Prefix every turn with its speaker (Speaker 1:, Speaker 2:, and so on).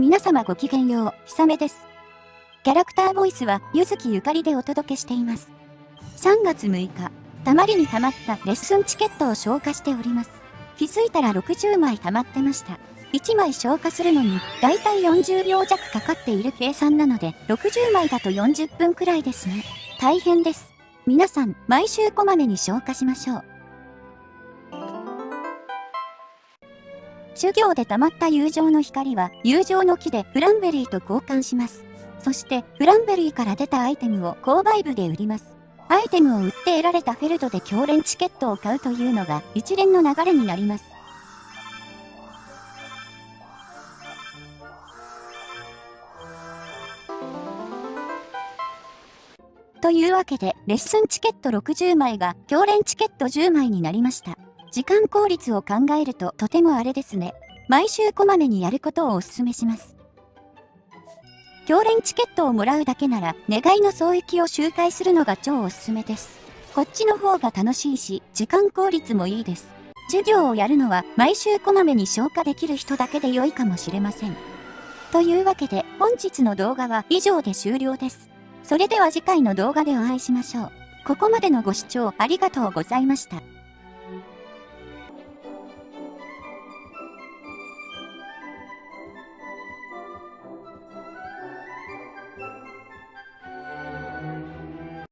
Speaker 1: 皆様ごきげんよう、ひさめです。キャラクターボイスは、ゆずきゆかりでお届けしています。3月6日、たまりにたまったレッスンチケットを消化しております。気づいたら60枚溜まってました。1枚消化するのに、だいたい40秒弱かかっている計算なので、60枚だと40分くらいですね。大変です。皆さん、毎週こまめに消化しましょう。授業で溜まった友情の光は、友情の木でフランベリーと交換します。そして、フランベリーから出たアイテムを購買部で売ります。アイテムを売って得られたフェルトで強連チケットを買うというのが一連の流れになります。というわけで、レッスンチケット60枚が強連チケット10枚になりました。時間効率を考えるととてもあれですね。毎週こまめにやることをお勧めします。強連チケットをもらうだけなら、願いの総域を周回するのが超おすすめです。こっちの方が楽しいし、時間効率もいいです。授業をやるのは毎週こまめに消化できる人だけで良いかもしれません。というわけで本日の動画は以上で終了です。それでは次回の動画でお会いしましょう。ここまでのご視聴ありがとうございました。